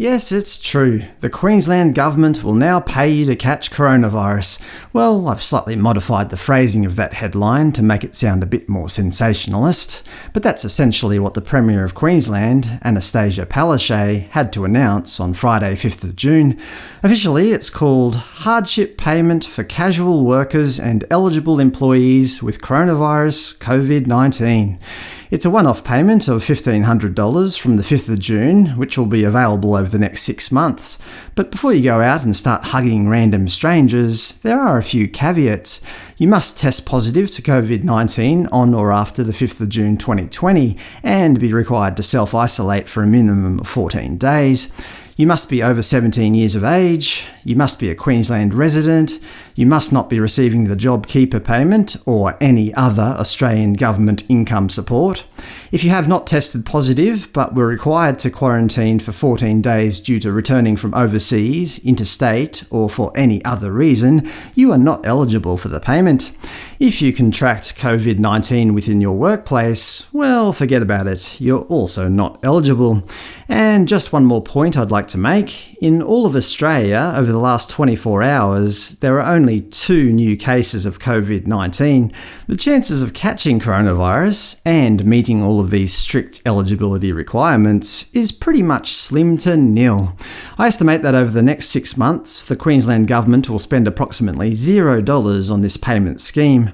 Yes, it's true. The Queensland Government will now pay you to catch coronavirus. Well, I've slightly modified the phrasing of that headline to make it sound a bit more sensationalist, but that's essentially what the Premier of Queensland, Anastasia Palaszczuk, had to announce on Friday 5th of June. Officially, it's called Hardship Payment for Casual Workers and Eligible Employees with Coronavirus COVID-19. It's a one-off payment of $1,500 from the 5th of June, which will be available over the next six months. But before you go out and start hugging random strangers, there are a few caveats. You must test positive to COVID-19 on or after the 5th of June 2020, and be required to self-isolate for a minimum of 14 days. You must be over 17 years of age, you must be a Queensland resident, you must not be receiving the JobKeeper payment or any other Australian government income support. If you have not tested positive but were required to quarantine for 14 days due to returning from overseas, interstate, or for any other reason, you are not eligible for the payment. If you contract COVID-19 within your workplace, well, forget about it, you're also not eligible. And just one more point I'd like to make. In all of Australia, over the last 24 hours, there are only two new cases of COVID-19. The chances of catching coronavirus, and meeting all of these strict eligibility requirements, is pretty much slim to nil. I estimate that over the next six months, the Queensland Government will spend approximately $0 on this payment scheme.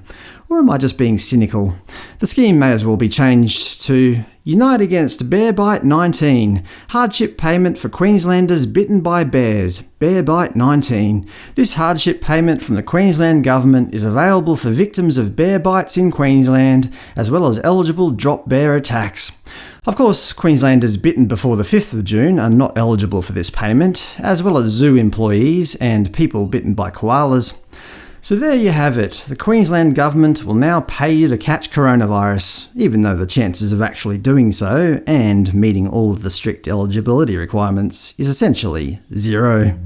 Or am I just being cynical? The scheme may as well be changed to Unite Against Bear Bite 19 Hardship Payment for Queenslanders Bitten by Bears Bear Bite 19. This hardship payment from the Queensland Government is available for victims of bear bites in Queensland, as well as eligible drop bear attacks. Of course, Queenslanders bitten before the 5th of June are not eligible for this payment, as well as zoo employees and people bitten by koalas. So there you have it. The Queensland Government will now pay you to catch coronavirus, even though the chances of actually doing so, and meeting all of the strict eligibility requirements, is essentially zero.